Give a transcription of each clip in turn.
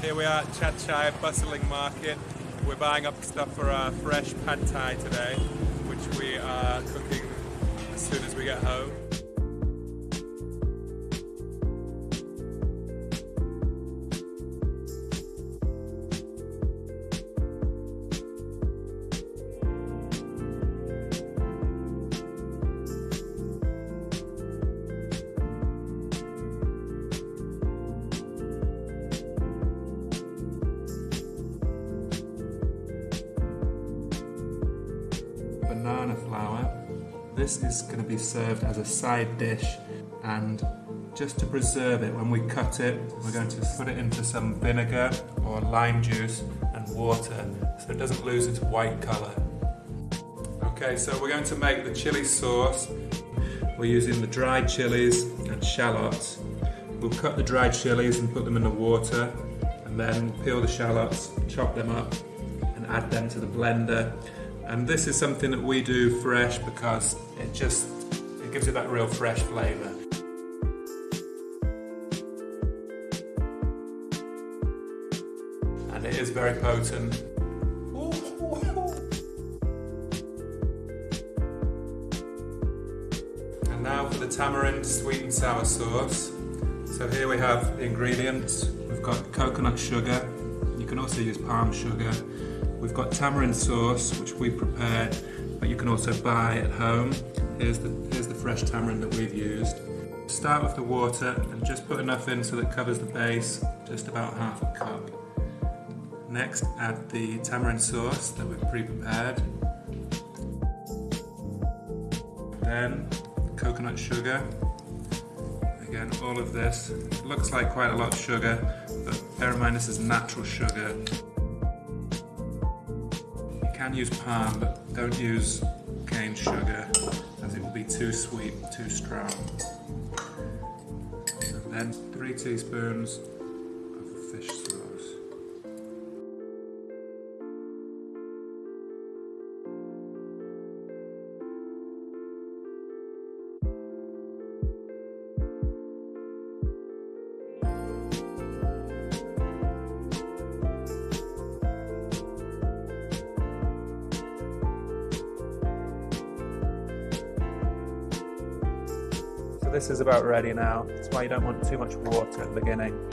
Here we are at Chad Chai bustling market. We're buying up stuff for our fresh pad thai today, which we are cooking as soon as we get home. Banana flower. This is going to be served as a side dish and just to preserve it when we cut it we're going to put it into some vinegar or lime juice and water so it doesn't lose its white colour. Okay so we're going to make the chili sauce. We're using the dried chilies and shallots. We'll cut the dried chilies and put them in the water and then peel the shallots, chop them up and add them to the blender and this is something that we do fresh because it just it gives it that real fresh flavour. And it is very potent. And now for the tamarind sweet and sour sauce. So here we have the ingredients. We've got coconut sugar. You can also use palm sugar We've got tamarind sauce, which we prepared, but you can also buy at home. Here's the, here's the fresh tamarind that we've used. Start with the water and just put enough in so that covers the base, just about half a cup. Next, add the tamarind sauce that we've pre-prepared. Then, coconut sugar. Again, all of this. looks like quite a lot of sugar, but bear in mind this is natural sugar can use palm, but don't use cane sugar as it will be too sweet, too strong. And then three teaspoons this is about ready now. That's why you don't want too much water at the beginning.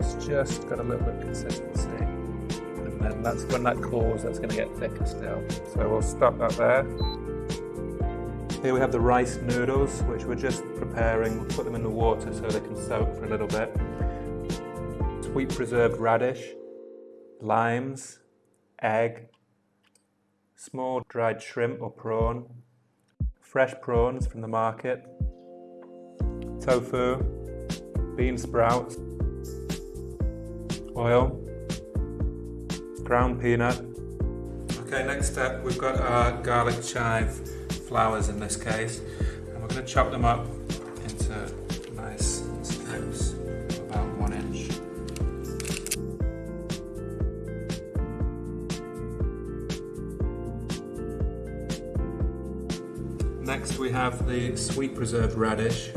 It's just got a little bit of consistency. And then that's when that cools, that's going to get thicker still. So we'll stop that there. Here we have the rice noodles, which we're just preparing. We'll put them in the water so they can soak for a little bit. Sweet preserved radish, limes, egg, small dried shrimp or prawn, fresh prawns from the market, tofu, bean sprouts, oil, ground peanut. Okay, next step, we've got our garlic chive flowers in this case, and we're going to chop them up into nice strips, about one inch. Next we have the sweet preserved radish,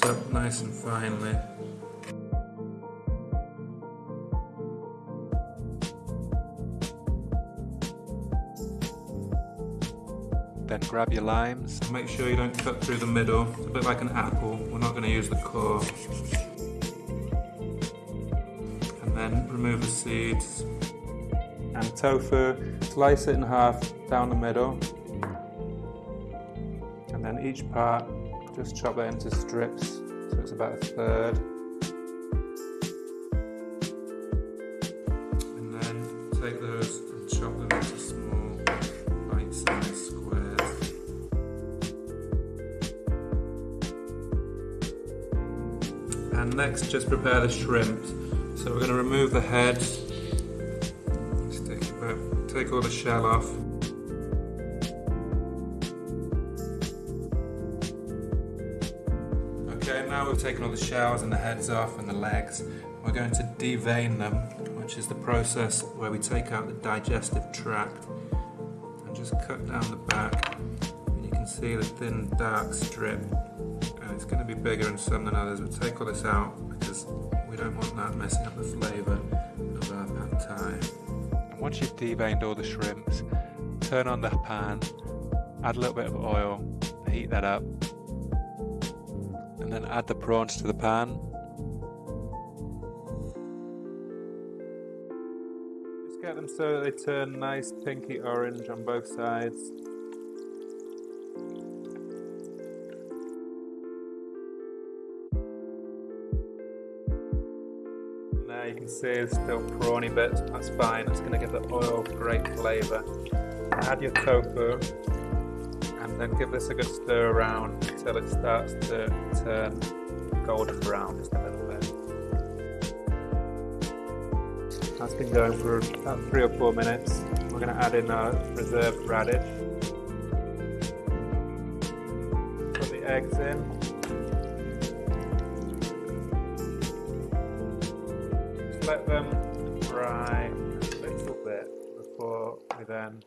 this up nice and finely. Then grab your limes. Make sure you don't cut through the middle. It's a bit like an apple. We're not going to use the core. And then remove the seeds. And tofu, slice it in half down the middle. And then each part just chop that into strips so it's about a third. And then take those and chop them into small bite-sized squares. And next just prepare the shrimps. So we're going to remove the head, take all the shell off we've taken all the shells and the heads off and the legs. We're going to devein them, which is the process where we take out the digestive tract and just cut down the back. And you can see the thin dark strip and it's going to be bigger in some than others. We'll take all this out because we don't want that messing up the flavour of our pad thai. Once you've deveined all the shrimps, turn on the pan, add a little bit of oil, heat that up, and then add the prawns to the pan. Just get them so they turn nice pinky orange on both sides. Now you can see there's still prawny bits, that's fine, it's going to give the oil great flavour. Add your tofu and then give this a good stir around until it starts to turn golden brown just a little bit. That's been going for about three or four minutes. We're going to add in our reserved radish. Put the eggs in. Just let them fry a little bit before we then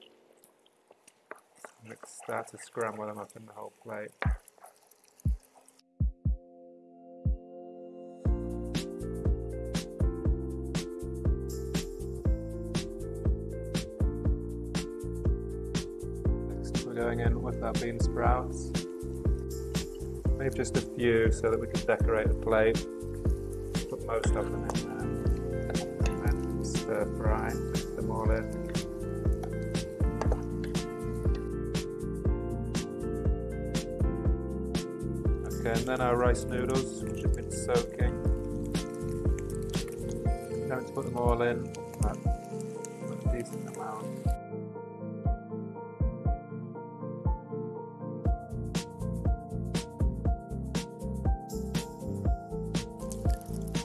start to scramble them up in the whole plate. Next we're going in with our bean sprouts. Maybe just a few so that we can decorate the plate. Put most of them in there. And then stir fry, mix them all in. Okay, and then our rice noodles, which have been soaking. Going to put them all in, a decent amount.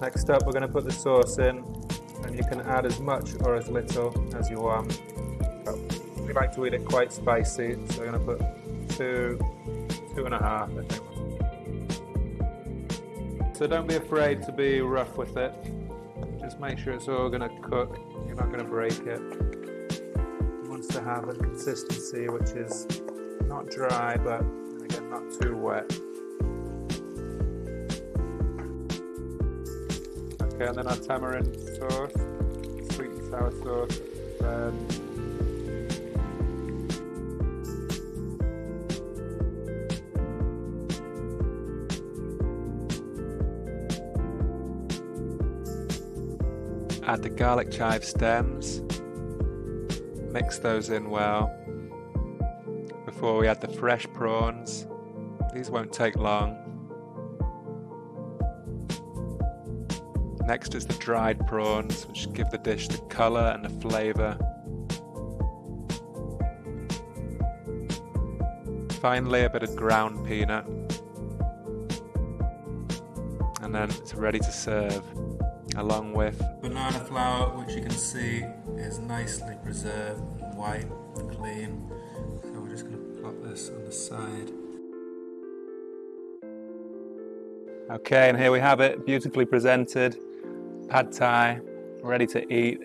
Next up, we're going to put the sauce in, and you can add as much or as little as you want. But we like to eat it quite spicy, so we're going to put two, two and a half, I think. So don't be afraid to be rough with it. Just make sure it's all going to cook. You're not going to break it. It wants to have a consistency which is not dry, but again, not too wet. Okay, and then our tamarind sauce, sweet and sour sauce, bread. Add the garlic chive stems, mix those in well before we add the fresh prawns. These won't take long. Next is the dried prawns, which give the dish the colour and the flavour. Finally, a bit of ground peanut. And then it's ready to serve along with banana flower which you can see is nicely preserved and white and clean. So we're just going to plop this on the side. Okay and here we have it beautifully presented pad thai ready to eat.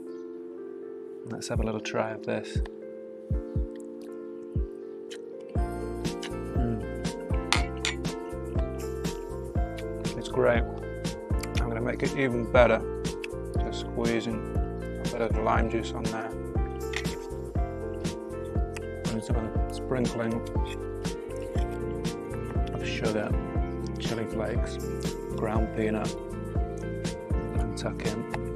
Let's have a little try of this. Mm. it's great make it even better. Just squeezing a bit of lime juice on there. I'm just And some sprinkling of sugar, chili flakes, ground peanut, and tuck in